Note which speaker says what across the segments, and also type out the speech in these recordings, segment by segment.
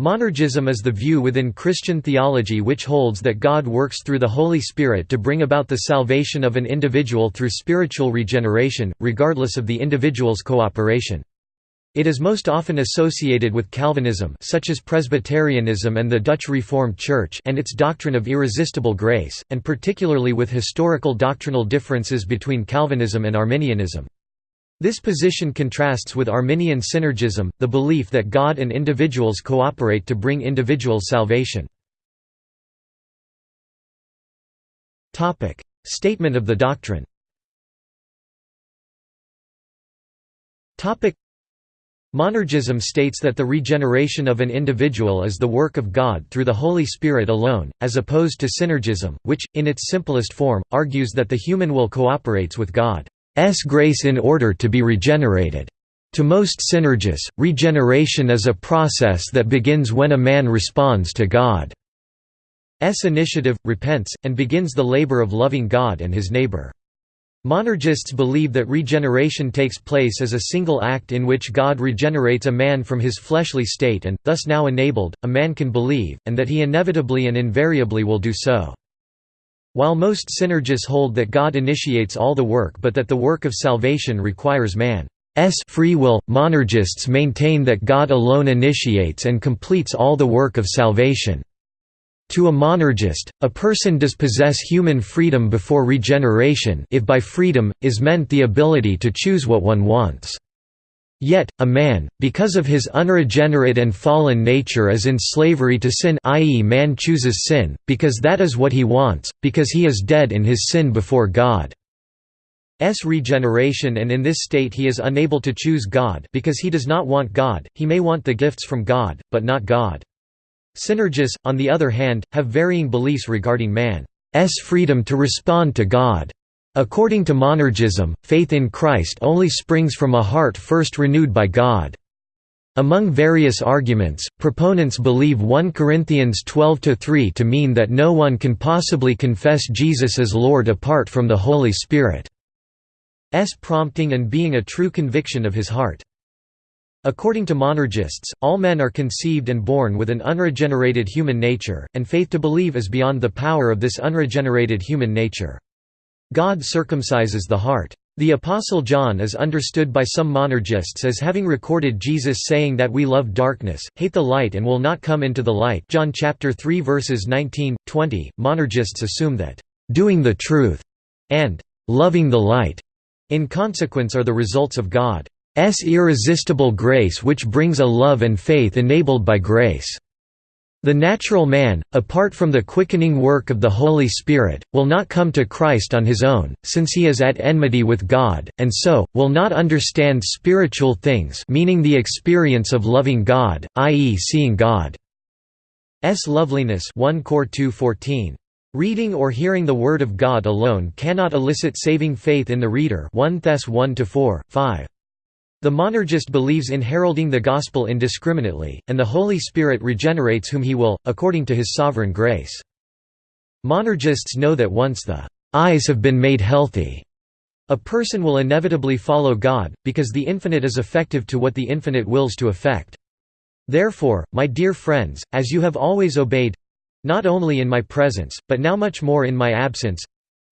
Speaker 1: Monergism is the view within Christian theology which holds that God works through the Holy Spirit to bring about the salvation of an individual through spiritual regeneration, regardless of the individual's cooperation. It is most often associated with Calvinism such as Presbyterianism and the Dutch Reformed Church and its doctrine of irresistible grace, and particularly with historical doctrinal differences between Calvinism and Arminianism. This position contrasts with Arminian synergism, the belief that God and individuals cooperate to bring individual salvation. Statement of the doctrine Monergism states that the regeneration of an individual is the work of God through the Holy Spirit alone, as opposed to synergism, which, in its simplest form, argues that the human will cooperates with God. S grace in order to be regenerated. To most synergists, regeneration is a process that begins when a man responds to God's initiative, repents, and begins the labor of loving God and his neighbor. Monergists believe that regeneration takes place as a single act in which God regenerates a man from his fleshly state and, thus now enabled, a man can believe, and that he inevitably and invariably will do so. While most synergists hold that God initiates all the work but that the work of salvation requires man's free will, monergists maintain that God alone initiates and completes all the work of salvation. To a monergist, a person does possess human freedom before regeneration if by freedom, is meant the ability to choose what one wants. Yet, a man, because of his unregenerate and fallen nature is in slavery to sin i.e. man chooses sin, because that is what he wants, because he is dead in his sin before God. S regeneration and in this state he is unable to choose God because he does not want God, he may want the gifts from God, but not God. Synergists, on the other hand, have varying beliefs regarding man's freedom to respond to God. According to monergism, faith in Christ only springs from a heart first renewed by God. Among various arguments, proponents believe 1 Corinthians 12:3 to mean that no one can possibly confess Jesus as Lord apart from the Holy Spirit's prompting and being a true conviction of his heart. According to monergists, all men are conceived and born with an unregenerated human nature, and faith to believe is beyond the power of this unregenerated human nature. God circumcises the heart. The Apostle John is understood by some monergists as having recorded Jesus saying that we love darkness, hate the light and will not come into the light John chapter 3 verses 19, 20. Monergists assume that, "...doing the truth," and "...loving the light," in consequence are the results of God's irresistible grace which brings a love and faith enabled by grace. The natural man, apart from the quickening work of the Holy Spirit, will not come to Christ on his own, since he is at enmity with God, and so, will not understand spiritual things meaning the experience of loving God, i.e. seeing God's loveliness 1 Cor 2:14. Reading or hearing the Word of God alone cannot elicit saving faith in the reader 1 Thess 1 4, 5. The monergist believes in heralding the gospel indiscriminately, and the Holy Spirit regenerates whom he will, according to his sovereign grace. Monergists know that once the eyes have been made healthy, a person will inevitably follow God, because the infinite is effective to what the infinite wills to effect. Therefore, my dear friends, as you have always obeyed—not only in my presence, but now much more in my absence,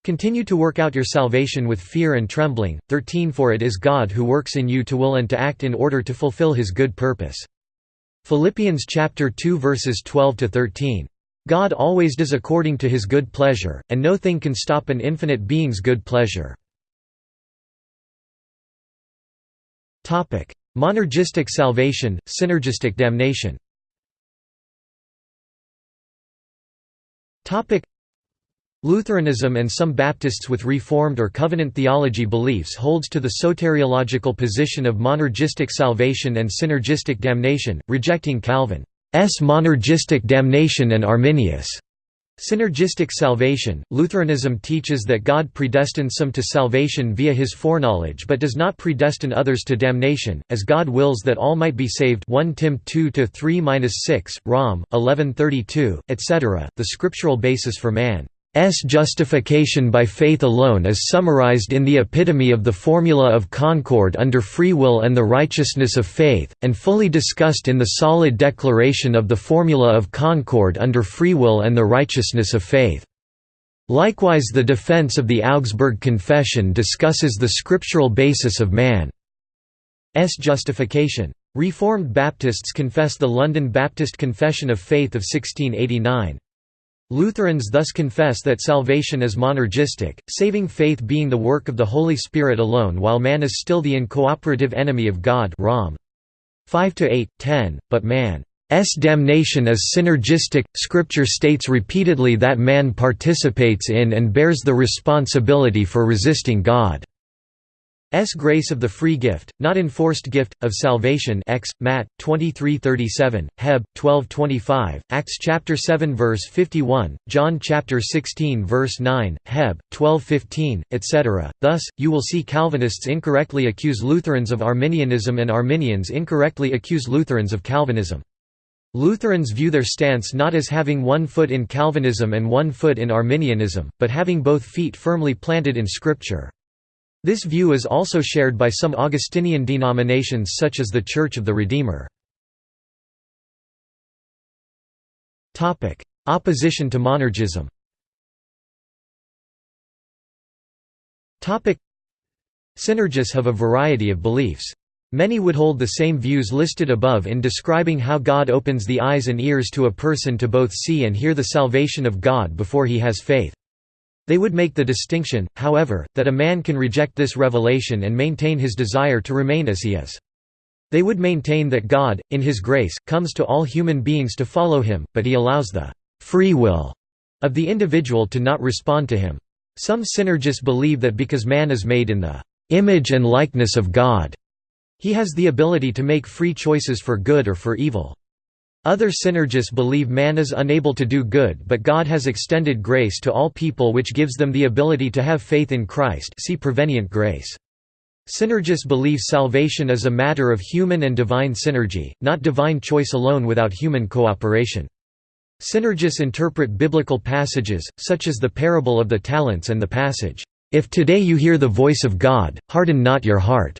Speaker 1: Continue to work out your salvation with fear and trembling. 13 For it is God who works in you to will and to act in order to fulfill his good purpose. Philippians chapter 2 verses 12 to 13. God always does according to his good pleasure, and no thing can stop an infinite being's good pleasure. Topic: Monergistic salvation, synergistic damnation. Topic: Lutheranism and some Baptists with Reformed or Covenant theology beliefs holds to the soteriological position of monergistic salvation and synergistic damnation, rejecting Calvin's monergistic damnation and Arminius' synergistic salvation. Lutheranism teaches that God predestines some to salvation via his foreknowledge but does not predestine others to damnation, as God wills that all might be saved 1 Tim 2-3-6, Rom. 1132, etc. The scriptural basis for man justification by faith alone is summarized in the epitome of the formula of concord under free will and the righteousness of faith, and fully discussed in the solid declaration of the formula of concord under free will and the righteousness of faith. Likewise the defense of the Augsburg Confession discusses the scriptural basis of man's justification. Reformed Baptists confess the London Baptist Confession of Faith of 1689. Lutherans thus confess that salvation is monergistic, saving faith being the work of the Holy Spirit alone while man is still the incooperative enemy of God Rom. 5–8, 10, but man's damnation is synergistic. Scripture states repeatedly that man participates in and bears the responsibility for resisting God. S grace of the free gift, not enforced gift, of salvation X, Matt, 23:37, Heb, 12:25, Acts chapter 7 verse 51, John chapter 16 verse 9, Heb, 12:15, etc. Thus, you will see Calvinists incorrectly accuse Lutherans of Arminianism and Arminians incorrectly accuse Lutherans of Calvinism. Lutherans view their stance not as having one foot in Calvinism and one foot in Arminianism, but having both feet firmly planted in Scripture. This view is also shared by some Augustinian denominations such as the Church of the Redeemer. Opposition to monergism Synergists have a variety of beliefs. Many would hold the same views listed above in describing how God opens the eyes and ears to a person to both see and hear the salvation of God before he has faith. They would make the distinction, however, that a man can reject this revelation and maintain his desire to remain as he is. They would maintain that God, in His grace, comes to all human beings to follow Him, but He allows the «free will» of the individual to not respond to Him. Some synergists believe that because man is made in the «image and likeness of God», he has the ability to make free choices for good or for evil. Other synergists believe man is unable to do good but God has extended grace to all people which gives them the ability to have faith in Christ see prevenient grace. Synergists believe salvation is a matter of human and divine synergy, not divine choice alone without human cooperation. Synergists interpret biblical passages, such as the parable of the talents and the passage, "'If today you hear the voice of God, harden not your heart'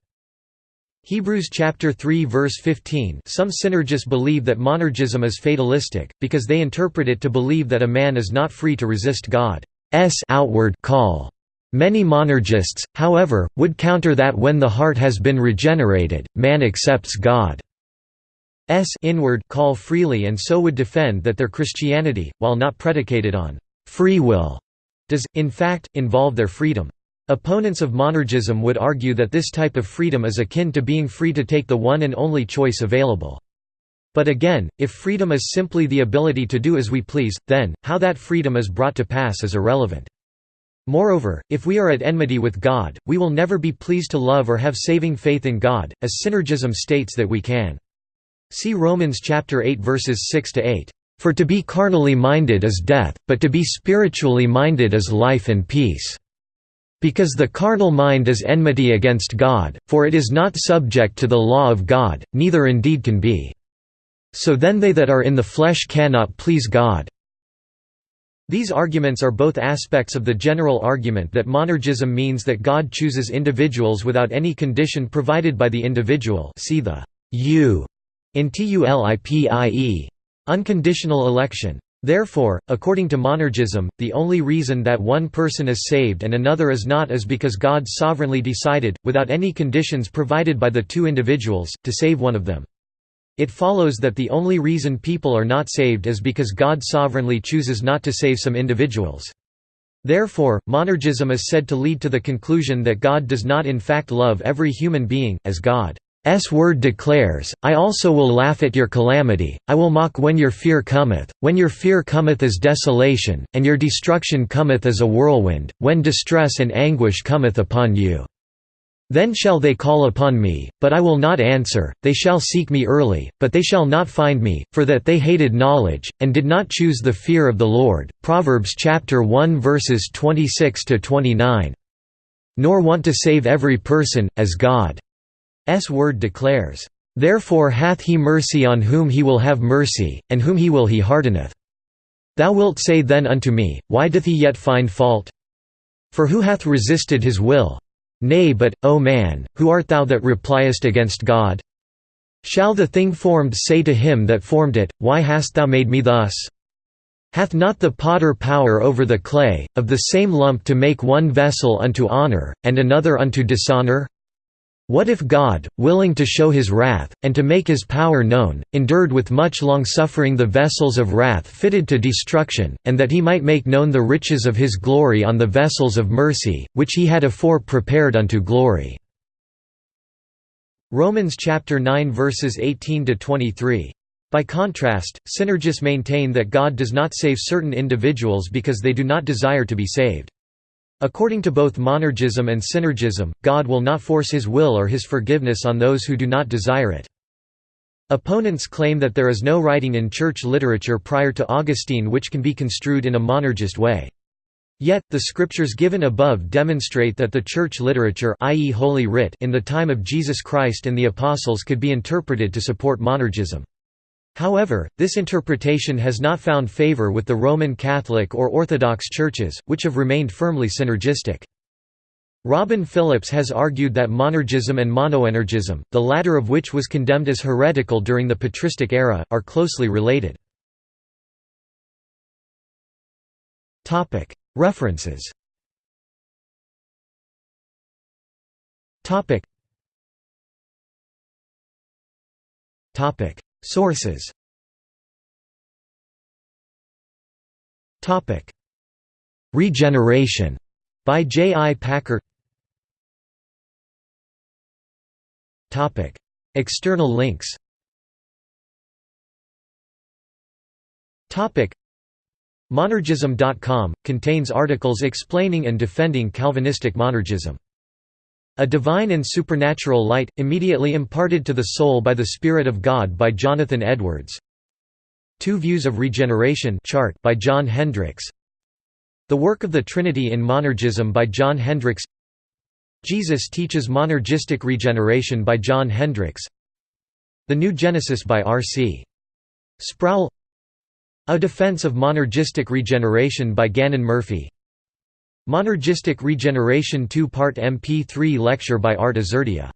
Speaker 1: Hebrews chapter 3 verse 15 Some synergists believe that monergism is fatalistic, because they interpret it to believe that a man is not free to resist God's outward call. Many monergists, however, would counter that when the heart has been regenerated, man accepts God's inward call freely and so would defend that their Christianity, while not predicated on free will, does, in fact, involve their freedom. Opponents of monergism would argue that this type of freedom is akin to being free to take the one and only choice available. But again, if freedom is simply the ability to do as we please, then, how that freedom is brought to pass is irrelevant. Moreover, if we are at enmity with God, we will never be pleased to love or have saving faith in God, as synergism states that we can. See Romans chapter 8 verses 6 to 8. For to be carnally minded is death, but to be spiritually minded is life and peace. Because the carnal mind is enmity against God, for it is not subject to the law of God, neither indeed can be. So then they that are in the flesh cannot please God. These arguments are both aspects of the general argument that monergism means that God chooses individuals without any condition provided by the individual see the «you» in TULIPIE. Unconditional election. Therefore, according to monergism, the only reason that one person is saved and another is not is because God sovereignly decided, without any conditions provided by the two individuals, to save one of them. It follows that the only reason people are not saved is because God sovereignly chooses not to save some individuals. Therefore, monergism is said to lead to the conclusion that God does not in fact love every human being, as God S word declares, I also will laugh at your calamity, I will mock when your fear cometh, when your fear cometh as desolation, and your destruction cometh as a whirlwind, when distress and anguish cometh upon you. Then shall they call upon me, but I will not answer, they shall seek me early, but they shall not find me, for that they hated knowledge, and did not choose the fear of the Lord. Proverbs chapter 1 verses 26–29. Nor want to save every person, as God S word declares, Therefore hath he mercy on whom he will have mercy, and whom he will he hardeneth. Thou wilt say then unto me, Why doth he yet find fault? For who hath resisted his will? Nay but, O man, who art thou that repliest against God? Shall the thing formed say to him that formed it, Why hast thou made me thus? Hath not the potter power over the clay, of the same lump to make one vessel unto honour, and another unto dishonour? What if God, willing to show his wrath, and to make his power known, endured with much longsuffering the vessels of wrath fitted to destruction, and that he might make known the riches of his glory on the vessels of mercy, which he had afore prepared unto glory?" Romans chapter 9 verses 18 to 23. By contrast, synergists maintain that God does not save certain individuals because they do not desire to be saved. According to both monergism and synergism, God will not force his will or his forgiveness on those who do not desire it. Opponents claim that there is no writing in church literature prior to Augustine which can be construed in a monergist way. Yet, the scriptures given above demonstrate that the church literature i.e. Holy Writ in the time of Jesus Christ and the Apostles could be interpreted to support monergism. However, this interpretation has not found favor with the Roman Catholic or Orthodox churches, which have remained firmly synergistic. Robin Phillips has argued that monergism and monoenergism, the latter of which was condemned as heretical during the patristic era, are closely related. References Sources Regeneration by J. I. Packer External links Monergism.com, contains articles explaining and defending Calvinistic monergism. A Divine and Supernatural Light, immediately imparted to the soul by the Spirit of God by Jonathan Edwards. Two Views of Regeneration chart by John Hendryx. The Work of the Trinity in Monergism by John Hendryx. Jesus Teaches Monergistic Regeneration by John Hendryx. The New Genesis by R. C. Sproul. A Defense of Monergistic Regeneration by Gannon Murphy Monergistic Regeneration 2-part MP3 lecture by Art Azurdia